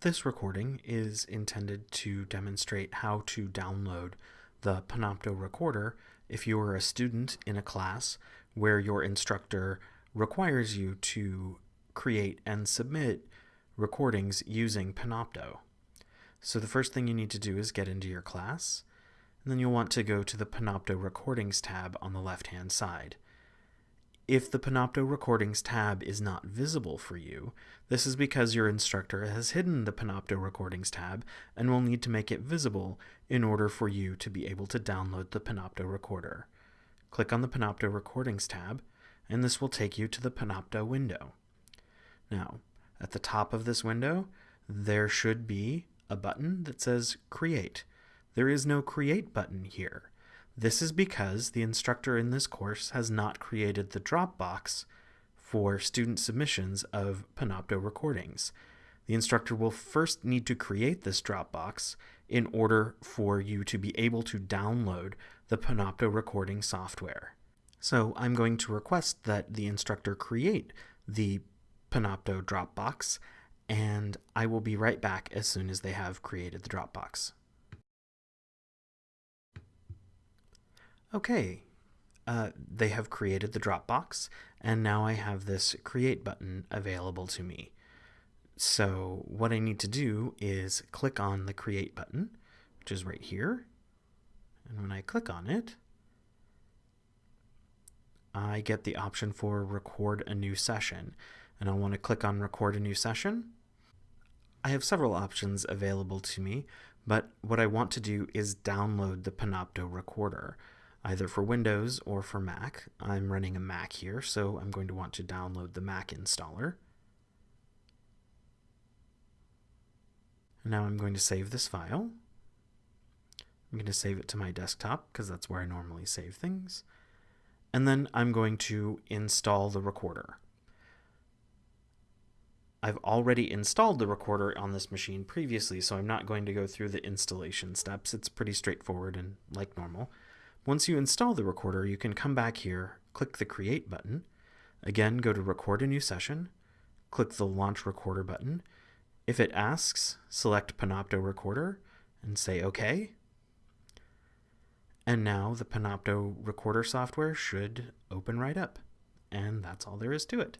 This recording is intended to demonstrate how to download the Panopto recorder if you are a student in a class where your instructor requires you to create and submit recordings using Panopto. So the first thing you need to do is get into your class, and then you'll want to go to the Panopto Recordings tab on the left-hand side. If the Panopto Recordings tab is not visible for you, this is because your instructor has hidden the Panopto Recordings tab and will need to make it visible in order for you to be able to download the Panopto recorder. Click on the Panopto Recordings tab, and this will take you to the Panopto window. Now, at the top of this window, there should be a button that says Create. There is no Create button here. This is because the instructor in this course has not created the Dropbox for student submissions of Panopto recordings. The instructor will first need to create this Dropbox in order for you to be able to download the Panopto recording software. So I'm going to request that the instructor create the Panopto Dropbox, and I will be right back as soon as they have created the Dropbox. Okay, uh, they have created the Dropbox, and now I have this Create button available to me. So what I need to do is click on the Create button, which is right here. And when I click on it, I get the option for Record a New Session. And I'll want to click on Record a New Session. I have several options available to me, but what I want to do is download the Panopto recorder either for Windows or for Mac. I'm running a Mac here, so I'm going to want to download the Mac installer. And now I'm going to save this file. I'm going to save it to my desktop because that's where I normally save things. And then I'm going to install the recorder. I've already installed the recorder on this machine previously, so I'm not going to go through the installation steps. It's pretty straightforward and like normal. Once you install the recorder, you can come back here, click the Create button, again go to Record a New Session, click the Launch Recorder button. If it asks, select Panopto Recorder and say OK. And now the Panopto Recorder software should open right up. And that's all there is to it.